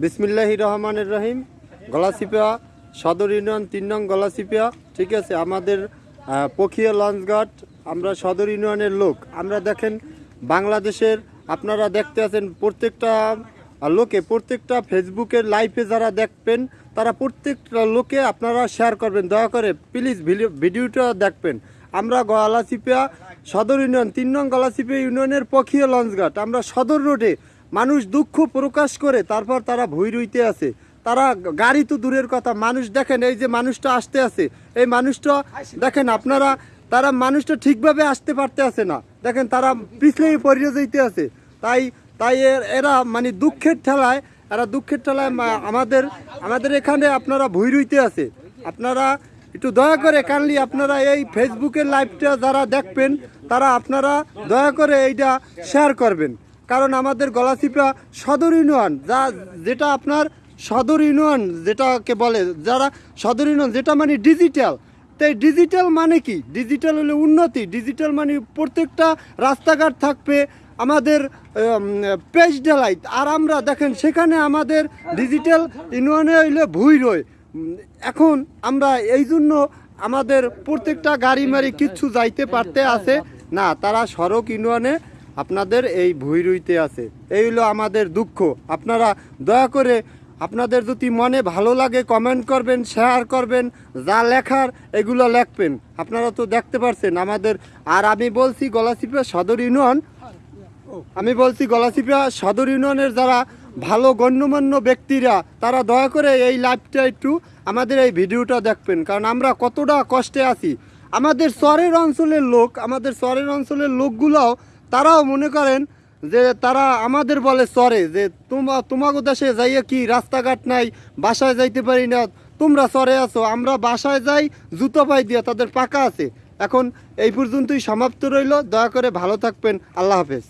বিসমিল্লাহ রহমানের রহিম গলাচিপা সদর ইউনিয়ন তিন নং গলাচিপা ঠিক আছে, আমাদের পখিয়া লঞ্চঘাট আমরা সদর ইউনিয়নের লোক। আমরা দেখেন, বাংলাদেশের, আপনারা দেখতে আছেন প্রত্যেকটা লোকে, প্রত্যেকটা ফেসবুকের লাইভে যারা দেখবেন, তারা প্রত্যেকটা লোকে আপনারা শেয়ার করবেন। দয়া করে প্লিজ ভিডিওটা দেখবেন। আমরা গলাচিপা সদর ইউনিয়ন, তিন নং গলাচিপা ইউনিয়নের পখিয়া লঞ্চঘাট আমরা সদর রোডে মানুষ দুঃখ প্রকাশ করে তারপর তারা ভুই রইতে আছে তারা গাড়ি তো দূরের কথা, মানুষ দেখেন, এই যে মানুষটা আসতে আছে এই মানুষটা দেখেন আপনারা, তারা মানুষটা ঠিকভাবে আসতে পারতে আছে না। দেখেন তারা পিছলেই পড়িয়ে যাইতে আছে তাই তাই এরা মানে দুঃখের ঠেলায়, এরা দুঃখের ঠেলায় আমাদের আমাদের এখানে আপনারা ভুই রইতে আছে আপনারা একটু দয়া করে কাইন্ডলি আপনারা এই ফেসবুকের লাইভটা যারা দেখবেন, তারা আপনারা দয়া করে এইটা শেয়ার করবেন। কারণ আমাদের গলাচিপা সদর ইউনিয়ন, যা যেটা আপনার সদর ইউনিয়ন যেটাকে বলে, যারা সদর ইউনিয়ন যেটা মানে ডিজিটাল তাই ডিজিটাল মানে কি? ডিজিটাল হলে উন্নতি ডিজিটাল মানে প্রত্যেকটা রাস্তাঘাট থাকবে আমাদের পেজ ডেলাইট আর আমরা দেখেন, সেখানে আমাদের ডিজিটাল ইউনিয়নে হইলে ভুই রয়। এখন আমরা এই জন্য আমাদের প্রত্যেকটা গাড়ি মারি কিচ্ছু যাইতে পারতে আছে। না, তারা সড়ক ইউনিয়নে আপনাদের এই ভুই রুইতে আছে। এই হলো আমাদের দুঃখ। আপনারা দয়া করে আপনাদের যদি মনে ভালো লাগে কমেন্ট করবেন শেয়ার করবেন, যা লেখার এগুলো লেখবেন। আপনারা তো দেখতে পারছেন আমাদের, আর আমি বলছি গলাচিপা সদর ইউনিয়ন, আমি বলছি গলাচিপা সদর ইউনিয়নের যারা ভালো গণ্যমান্য ব্যক্তিরা, তারা দয়া করে এই লাইভটা একটু আমাদের এই ভিডিওটা দেখবেন। কারণ আমরা কতটা কষ্টে আছি। আমাদের চরের অঞ্চলের লোক, আমাদের চরের অঞ্চলের লোকগুলাও, তারাও মনে করেন যে তারা আমাদের বলে চরে, যে তোমা তোমাকে দেশে যাইয়ে কি রাস্তাঘাট নাই, বাসায় যাইতে পারি না, তোমরা চরে আছো, আমরা বাসায় যাই, জুতো পাই দিয়ে তাদের পাকা আছে। এখন এই পর্যন্তই সমাপ্ত রইল, দয়া করে ভালো থাকবেন, আল্লাহ হাফেজ।